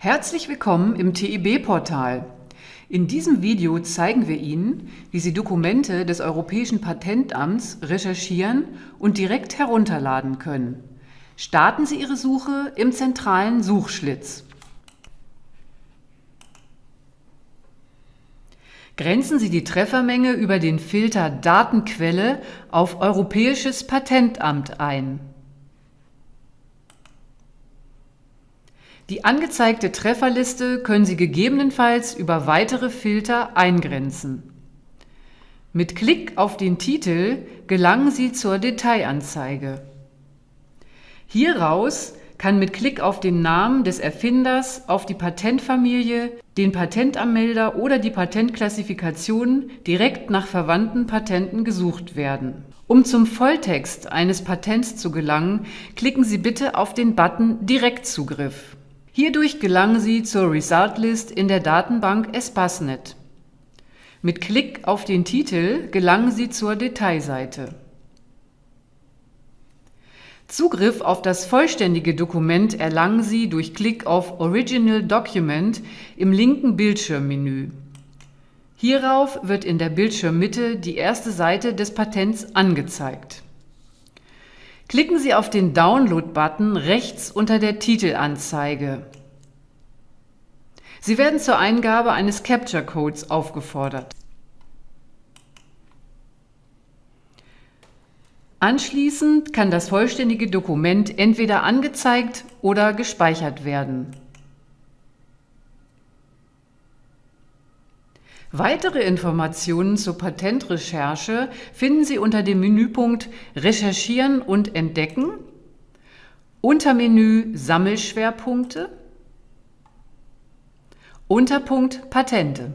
Herzlich willkommen im TIB-Portal. In diesem Video zeigen wir Ihnen, wie Sie Dokumente des Europäischen Patentamts recherchieren und direkt herunterladen können. Starten Sie Ihre Suche im zentralen Suchschlitz. Grenzen Sie die Treffermenge über den Filter Datenquelle auf Europäisches Patentamt ein. Die angezeigte Trefferliste können Sie gegebenenfalls über weitere Filter eingrenzen. Mit Klick auf den Titel gelangen Sie zur Detailanzeige. Hieraus kann mit Klick auf den Namen des Erfinders, auf die Patentfamilie, den Patentanmelder oder die Patentklassifikation direkt nach verwandten Patenten gesucht werden. Um zum Volltext eines Patents zu gelangen, klicken Sie bitte auf den Button Direktzugriff. Hierdurch gelangen Sie zur Result List in der Datenbank Espasnet. Mit Klick auf den Titel gelangen Sie zur Detailseite. Zugriff auf das vollständige Dokument erlangen Sie durch Klick auf Original Document im linken Bildschirmmenü. Hierauf wird in der Bildschirmmitte die erste Seite des Patents angezeigt. Klicken Sie auf den Download-Button rechts unter der Titelanzeige. Sie werden zur Eingabe eines Capture-Codes aufgefordert. Anschließend kann das vollständige Dokument entweder angezeigt oder gespeichert werden. Weitere Informationen zur Patentrecherche finden Sie unter dem Menüpunkt Recherchieren und Entdecken, Untermenü Sammelschwerpunkte, Unterpunkt Patente.